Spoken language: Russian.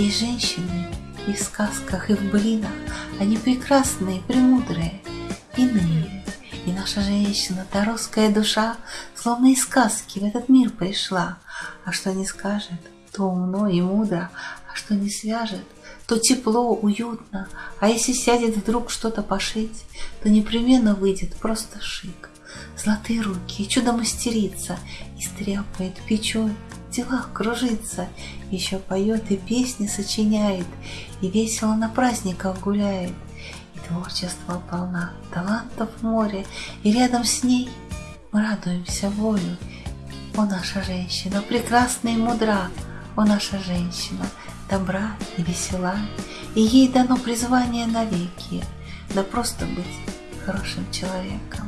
Есть женщины и в сказках, и в блинах, они прекрасные, премудрые, иные. И наша женщина-то русская душа, словно из сказки в этот мир пришла. А что не скажет, то умно и мудро, а что не свяжет, то тепло, уютно, а если сядет вдруг что-то пошить, то непременно выйдет просто шик. Золотые руки, чудо-мастерица, и стряпает, печет, делах кружится, еще поет и песни сочиняет, и весело на праздниках гуляет. И творчество полна, талантов море, и рядом с ней мы радуемся волю. О, наша женщина, прекрасна и мудра, о, наша женщина, добра и весела, и ей дано призвание навеки, да просто быть хорошим человеком.